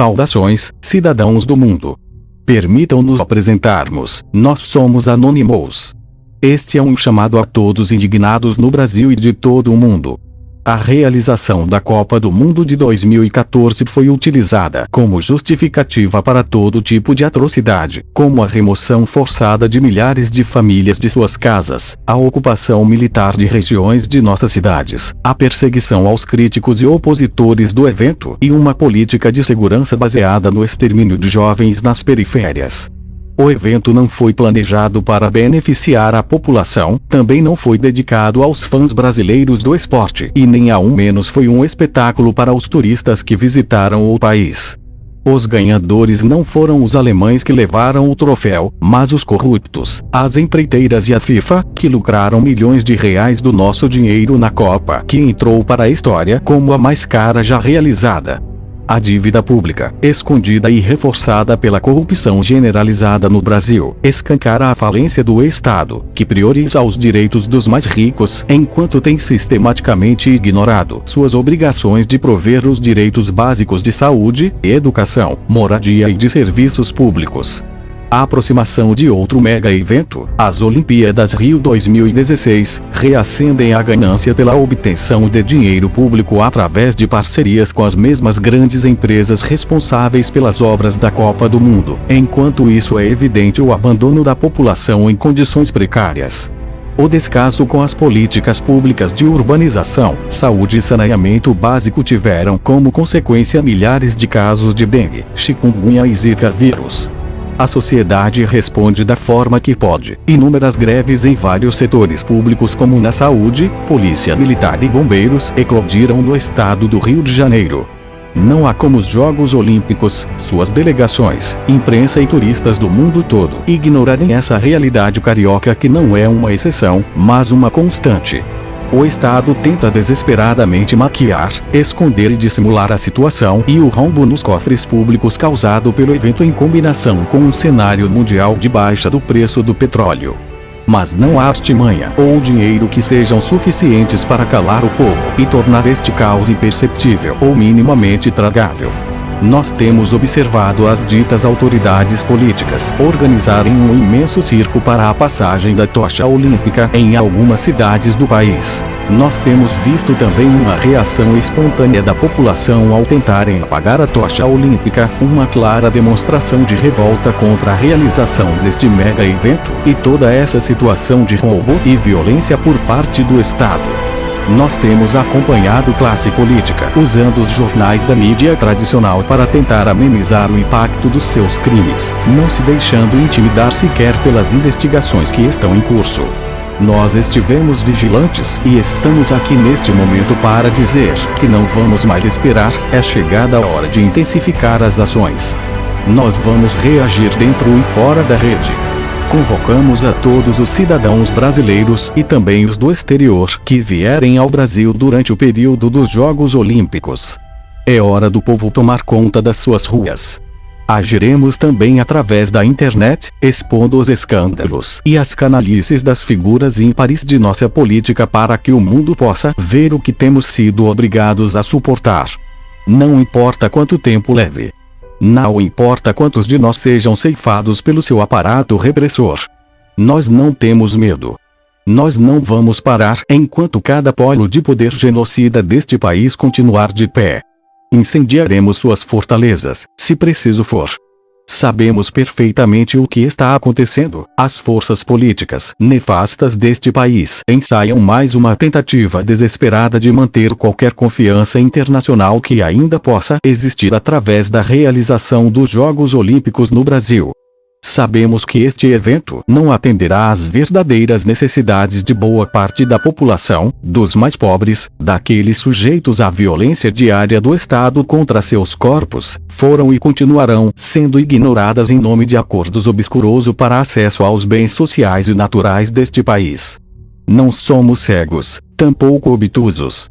Saudações, cidadãos do mundo. Permitam-nos apresentarmos, nós somos Anonymous. Este é um chamado a todos indignados no Brasil e de todo o mundo. A realização da Copa do Mundo de 2014 foi utilizada como justificativa para todo tipo de atrocidade, como a remoção forçada de milhares de famílias de suas casas, a ocupação militar de regiões de nossas cidades, a perseguição aos críticos e opositores do evento e uma política de segurança baseada no extermínio de jovens nas periférias. O evento não foi planejado para beneficiar a população, também não foi dedicado aos fãs brasileiros do esporte e nem ao menos foi um espetáculo para os turistas que visitaram o país. Os ganhadores não foram os alemães que levaram o troféu, mas os corruptos, as empreiteiras e a FIFA, que lucraram milhões de reais do nosso dinheiro na Copa, que entrou para a história como a mais cara já realizada. A dívida pública, escondida e reforçada pela corrupção generalizada no Brasil, escancara a falência do Estado, que prioriza os direitos dos mais ricos, enquanto tem sistematicamente ignorado suas obrigações de prover os direitos básicos de saúde, educação, moradia e de serviços públicos a aproximação de outro mega evento, as Olimpíadas Rio 2016, reacendem a ganância pela obtenção de dinheiro público através de parcerias com as mesmas grandes empresas responsáveis pelas obras da Copa do Mundo, enquanto isso é evidente o abandono da população em condições precárias. O descaso com as políticas públicas de urbanização, saúde e saneamento básico tiveram como consequência milhares de casos de dengue, chikungunya e zika vírus a sociedade responde da forma que pode. Inúmeras greves em vários setores públicos como na saúde, polícia militar e bombeiros eclodiram no estado do Rio de Janeiro. Não há como os Jogos Olímpicos, suas delegações, imprensa e turistas do mundo todo ignorarem essa realidade carioca que não é uma exceção, mas uma constante. O Estado tenta desesperadamente maquiar, esconder e dissimular a situação e o rombo nos cofres públicos causado pelo evento em combinação com um cenário mundial de baixa do preço do petróleo. Mas não há artimanha ou dinheiro que sejam suficientes para calar o povo e tornar este caos imperceptível ou minimamente tragável nós temos observado as ditas autoridades políticas organizarem um imenso circo para a passagem da tocha olímpica em algumas cidades do país. Nós temos visto também uma reação espontânea da população ao tentarem apagar a tocha olímpica, uma clara demonstração de revolta contra a realização deste mega evento e toda essa situação de roubo e violência por parte do Estado. Nós temos acompanhado classe política usando os jornais da mídia tradicional para tentar amenizar o impacto dos seus crimes, não se deixando intimidar sequer pelas investigações que estão em curso. Nós estivemos vigilantes e estamos aqui neste momento para dizer que não vamos mais esperar, é chegada a hora de intensificar as ações. Nós vamos reagir dentro e fora da rede convocamos a todos os cidadãos brasileiros e também os do exterior que vierem ao Brasil durante o período dos Jogos Olímpicos. É hora do povo tomar conta das suas ruas. Agiremos também através da internet, expondo os escândalos e as canalices das figuras ímpares de nossa política para que o mundo possa ver o que temos sido obrigados a suportar. Não importa quanto tempo leve. Não importa quantos de nós sejam ceifados pelo seu aparato repressor. Nós não temos medo. Nós não vamos parar enquanto cada polo de poder genocida deste país continuar de pé. Incendiaremos suas fortalezas, se preciso for. Sabemos perfeitamente o que está acontecendo. As forças políticas nefastas deste país ensaiam mais uma tentativa desesperada de manter qualquer confiança internacional que ainda possa existir através da realização dos Jogos Olímpicos no Brasil. Sabemos que este evento não atenderá às verdadeiras necessidades de boa parte da população, dos mais pobres, daqueles sujeitos à violência diária do Estado contra seus corpos, foram e continuarão sendo ignoradas em nome de acordos obscuroso para acesso aos bens sociais e naturais deste país. Não somos cegos, tampouco obtusos.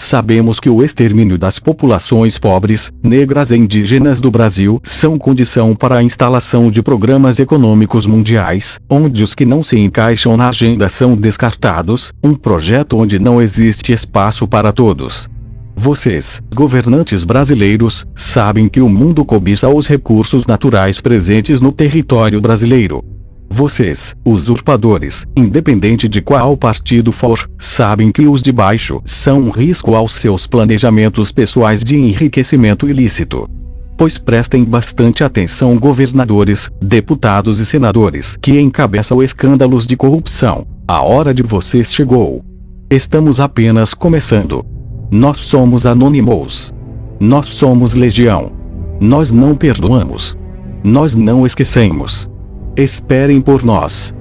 Sabemos que o extermínio das populações pobres, negras e indígenas do Brasil são condição para a instalação de programas econômicos mundiais, onde os que não se encaixam na agenda são descartados, um projeto onde não existe espaço para todos. Vocês, governantes brasileiros, sabem que o mundo cobiça os recursos naturais presentes no território brasileiro. Vocês, usurpadores, independente de qual partido for, sabem que os de baixo são um risco aos seus planejamentos pessoais de enriquecimento ilícito. Pois prestem bastante atenção governadores, deputados e senadores que encabeçam escândalos de corrupção. A hora de vocês chegou. Estamos apenas começando. Nós somos Anonymous. Nós somos Legião. Nós não perdoamos. Nós não esquecemos. Esperem por nós.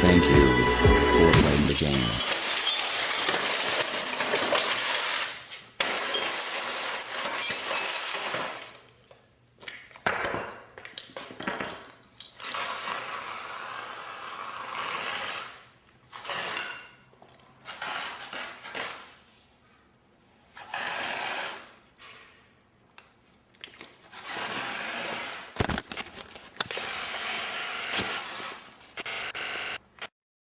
Thank you.